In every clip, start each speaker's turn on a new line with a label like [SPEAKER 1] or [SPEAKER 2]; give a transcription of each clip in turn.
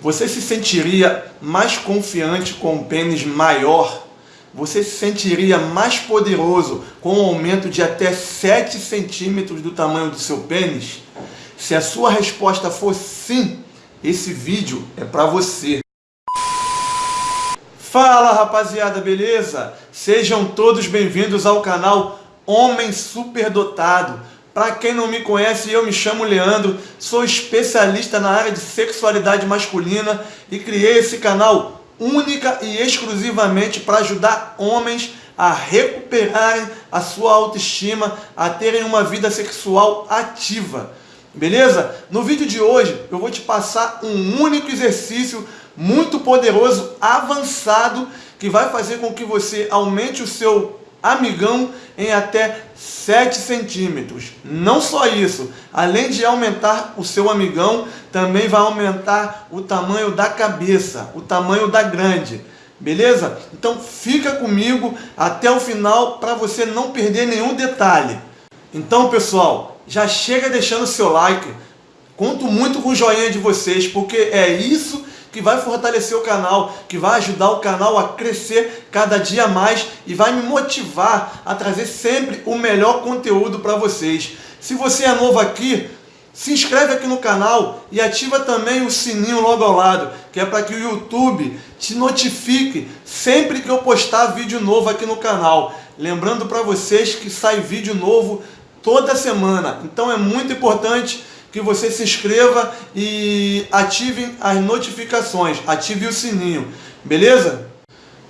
[SPEAKER 1] Você se sentiria mais confiante com um pênis maior? Você se sentiria mais poderoso com um aumento de até 7 centímetros do tamanho do seu pênis? Se a sua resposta for sim, esse vídeo é para você. Fala rapaziada, beleza? Sejam todos bem-vindos ao canal Homem Superdotado. Para quem não me conhece, eu me chamo Leandro, sou especialista na área de sexualidade masculina e criei esse canal única e exclusivamente para ajudar homens a recuperarem a sua autoestima, a terem uma vida sexual ativa. Beleza? No vídeo de hoje eu vou te passar um único exercício muito poderoso, avançado, que vai fazer com que você aumente o seu amigão em até 7 centímetros. Não só isso, além de aumentar o seu amigão, também vai aumentar o tamanho da cabeça, o tamanho da grande. Beleza? Então fica comigo até o final para você não perder nenhum detalhe. Então pessoal, já chega deixando seu like, conto muito com o joinha de vocês, porque é isso que vai fortalecer o canal, que vai ajudar o canal a crescer cada dia mais e vai me motivar a trazer sempre o melhor conteúdo para vocês. Se você é novo aqui, se inscreve aqui no canal e ativa também o sininho logo ao lado, que é para que o YouTube te notifique sempre que eu postar vídeo novo aqui no canal. Lembrando para vocês que sai vídeo novo toda semana, então é muito importante que você se inscreva e ative as notificações, ative o sininho, beleza?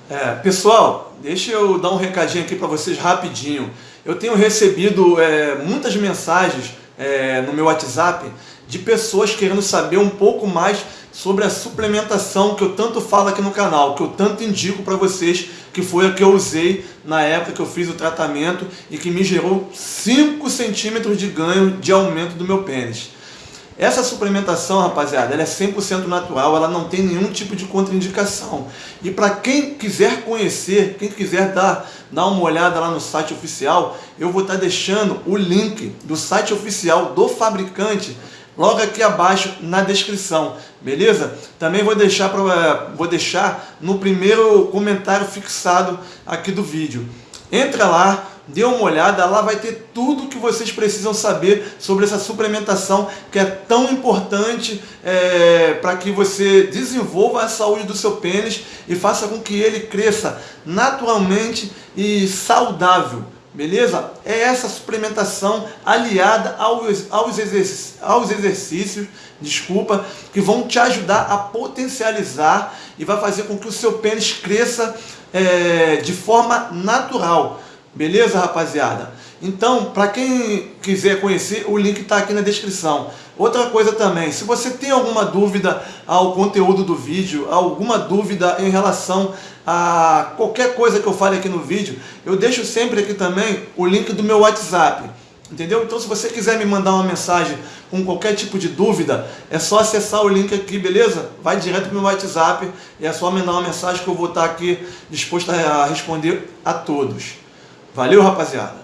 [SPEAKER 1] É, pessoal, deixa eu dar um recadinho aqui para vocês rapidinho. Eu tenho recebido é, muitas mensagens é, no meu WhatsApp de pessoas querendo saber um pouco mais sobre a suplementação que eu tanto falo aqui no canal, que eu tanto indico para vocês, que foi a que eu usei na época que eu fiz o tratamento e que me gerou 5 centímetros de ganho de aumento do meu pênis. Essa suplementação, rapaziada, ela é 100% natural, ela não tem nenhum tipo de contraindicação. E para quem quiser conhecer, quem quiser dar, dar uma olhada lá no site oficial, eu vou estar tá deixando o link do site oficial do fabricante logo aqui abaixo na descrição, beleza? Também vou deixar, pra, vou deixar no primeiro comentário fixado aqui do vídeo. Entra lá, dê uma olhada, lá vai ter tudo que vocês precisam saber sobre essa suplementação que é tão importante é, para que você desenvolva a saúde do seu pênis e faça com que ele cresça naturalmente e saudável. Beleza? É essa suplementação aliada aos, aos, aos exercícios, desculpa, que vão te ajudar a potencializar e vai fazer com que o seu pênis cresça é, de forma natural. Beleza, rapaziada? Então, para quem quiser conhecer, o link está aqui na descrição. Outra coisa também, se você tem alguma dúvida ao conteúdo do vídeo, alguma dúvida em relação a qualquer coisa que eu fale aqui no vídeo, eu deixo sempre aqui também o link do meu WhatsApp. Entendeu? Então se você quiser me mandar uma mensagem com qualquer tipo de dúvida, é só acessar o link aqui, beleza? Vai direto para o meu WhatsApp e é só mandar uma mensagem que eu vou estar aqui disposto a responder a todos. Valeu, rapaziada?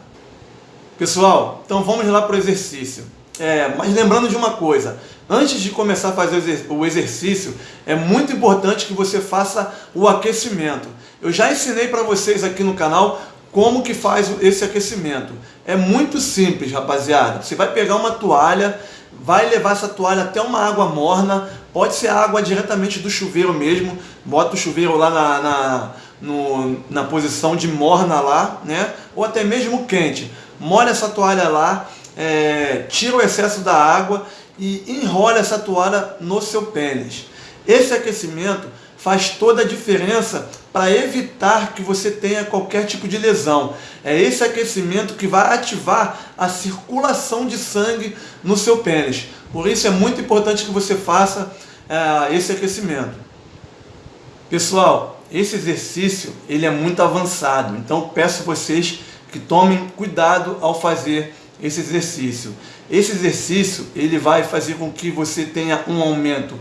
[SPEAKER 1] Pessoal, então vamos lá para o exercício. É, mas lembrando de uma coisa, antes de começar a fazer o exercício, é muito importante que você faça o aquecimento. Eu já ensinei para vocês aqui no canal como que faz esse aquecimento. É muito simples, rapaziada. Você vai pegar uma toalha, vai levar essa toalha até uma água morna, pode ser água diretamente do chuveiro mesmo, bota o chuveiro lá na, na no, na posição de morna lá, né? ou até mesmo quente. Molha essa toalha lá, é, tira o excesso da água e enrola essa toalha no seu pênis. Esse aquecimento faz toda a diferença para evitar que você tenha qualquer tipo de lesão. É esse aquecimento que vai ativar a circulação de sangue no seu pênis. Por isso é muito importante que você faça é, esse aquecimento. Pessoal, esse exercício ele é muito avançado, então peço vocês que tomem cuidado ao fazer esse exercício. Esse exercício ele vai fazer com que você tenha um aumento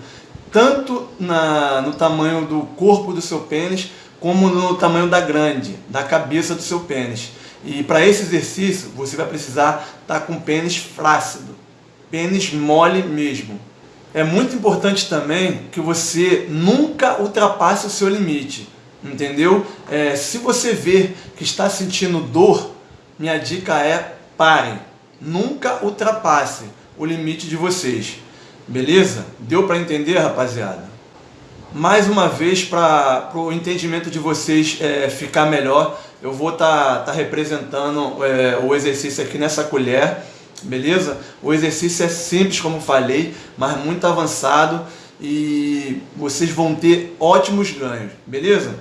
[SPEAKER 1] tanto na, no tamanho do corpo do seu pênis, como no tamanho da grande, da cabeça do seu pênis. E para esse exercício, você vai precisar estar tá com pênis flácido, pênis mole mesmo. é muito importante também que você nunca ultrapasse o seu limite, entendeu? É, se você ver que está sentindo dor, minha dica é parem, nunca ultrapasse o limite de vocês, beleza? Deu para entender, rapaziada? Mais uma vez, para o entendimento de vocês é, ficar melhor, eu vou estar tá, tá representando é, o exercício aqui nessa colher, beleza? O exercício é simples, como falei, mas muito avançado e vocês vão ter ótimos ganhos, beleza?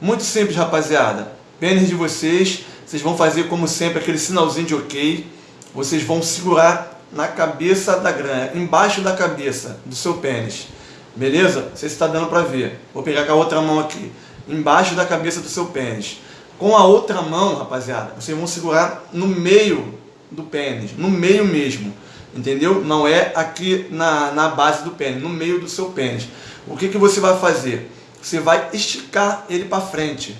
[SPEAKER 1] Muito simples, rapaziada. Pênis de vocês, vocês vão fazer como sempre aquele sinalzinho de ok. Vocês vão segurar na cabeça da grana, embaixo da cabeça do seu pênis. Beleza? Não sei se está dando para ver. Vou pegar com a outra mão aqui. Embaixo da cabeça do seu pênis. Com a outra mão, rapaziada, vocês vão segurar no meio do pênis, no meio mesmo, entendeu? Não é aqui na, na base do pênis, no meio do seu pênis. O que, que você vai fazer? Você vai esticar ele para frente,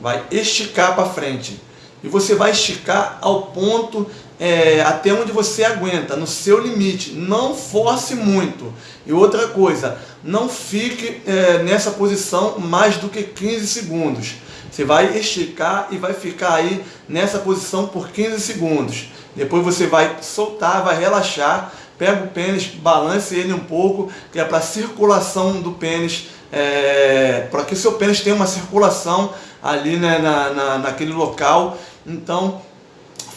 [SPEAKER 1] vai esticar para frente. E você vai esticar ao ponto é, até onde você aguenta, no seu limite. Não force muito. E outra coisa, não fique é, nessa posição mais do que 15 segundos. Você vai esticar e vai ficar aí nessa posição por 15 segundos. Depois você vai soltar, vai relaxar, pega o pênis, balance ele um pouco, que é para circulação do pênis, é, para que o seu pênis tenha uma circulação ali né, na, na, naquele local. Então,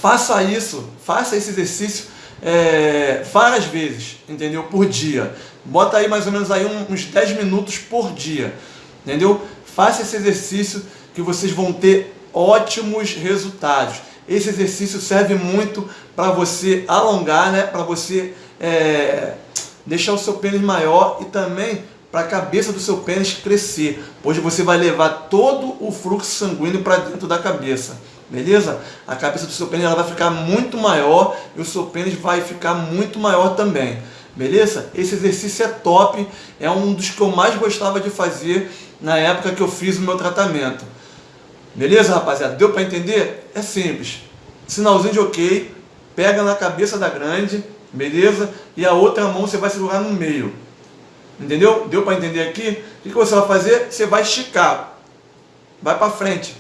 [SPEAKER 1] faça isso, faça esse exercício é, várias vezes, entendeu? Por dia. Bota aí mais ou menos aí uns 10 minutos por dia, entendeu? Faça esse exercício que vocês vão ter ótimos resultados. Esse exercício serve muito para você alongar, né? para você é, deixar o seu pênis maior e também para a cabeça do seu pênis crescer, pois você vai levar todo o fluxo sanguíneo para dentro da cabeça. Beleza? A cabeça do seu pênis ela vai ficar muito maior e o seu pênis vai ficar muito maior também. Beleza? Esse exercício é top, é um dos que eu mais gostava de fazer na época que eu fiz o meu tratamento. Beleza, rapaziada? Deu para entender? É simples. Sinalzinho de ok, pega na cabeça da grande, beleza? E a outra mão você vai segurar no meio. Entendeu? Deu para entender aqui? O que você vai fazer? Você vai esticar. Vai para frente.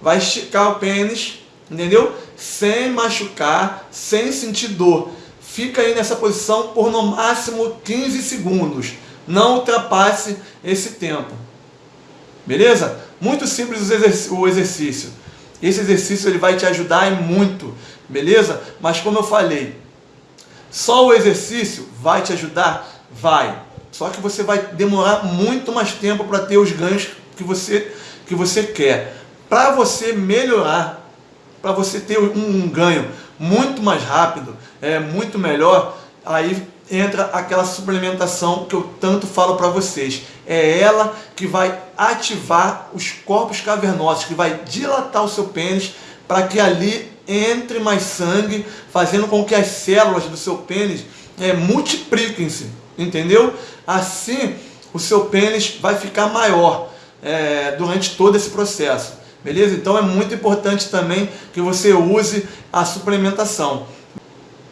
[SPEAKER 1] Vai esticar o pênis, entendeu? Sem machucar, sem sentir dor. Fica aí nessa posição por no máximo 15 segundos. Não ultrapasse esse tempo. Beleza? Muito simples o exercício. Esse exercício ele vai te ajudar muito, beleza? Mas como eu falei, só o exercício vai te ajudar? Vai. Só que você vai demorar muito mais tempo para ter os ganhos que você, que você quer. Para você melhorar, para você ter um, um ganho muito mais rápido, é muito melhor, aí entra aquela suplementação que eu tanto falo para vocês. É ela que vai ativar os corpos cavernosos, que vai dilatar o seu pênis para que ali entre mais sangue, fazendo com que as células do seu pênis é, multipliquem-se, entendeu? Assim, o seu pênis vai ficar maior é, durante todo esse processo, beleza? Então é muito importante também que você use a suplementação.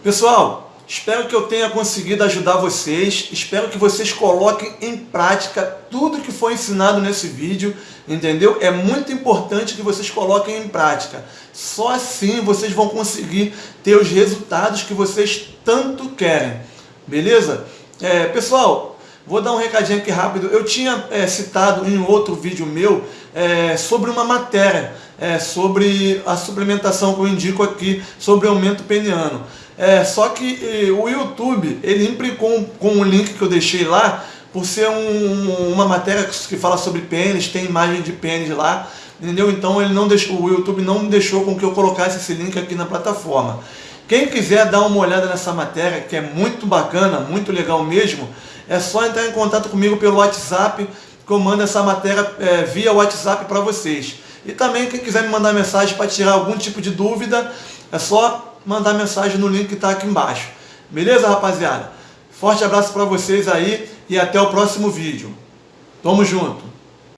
[SPEAKER 1] Pessoal, Espero que eu tenha conseguido ajudar vocês, espero que vocês coloquem em prática tudo que foi ensinado nesse vídeo, entendeu? É muito importante que vocês coloquem em prática. Só assim vocês vão conseguir ter os resultados que vocês tanto querem, beleza? É, pessoal, vou dar um recadinho aqui rápido. Eu tinha é, citado em outro vídeo meu é, sobre uma matéria, é, sobre a suplementação que eu indico aqui, sobre aumento peniano. É, só que o YouTube, ele implicou com o link que eu deixei lá, por ser um, uma matéria que fala sobre pênis, tem imagem de pênis lá, entendeu? Então ele não deixou, o YouTube não deixou com que eu colocasse esse link aqui na plataforma. Quem quiser dar uma olhada nessa matéria, que é muito bacana, muito legal mesmo, é só entrar em contato comigo pelo WhatsApp, que eu mando essa matéria é, via WhatsApp para vocês. E também quem quiser me mandar mensagem para tirar algum tipo de dúvida, é só mandar mensagem no link que está aqui embaixo. Beleza, rapaziada? Forte abraço para vocês aí e até o próximo vídeo. Tamo junto!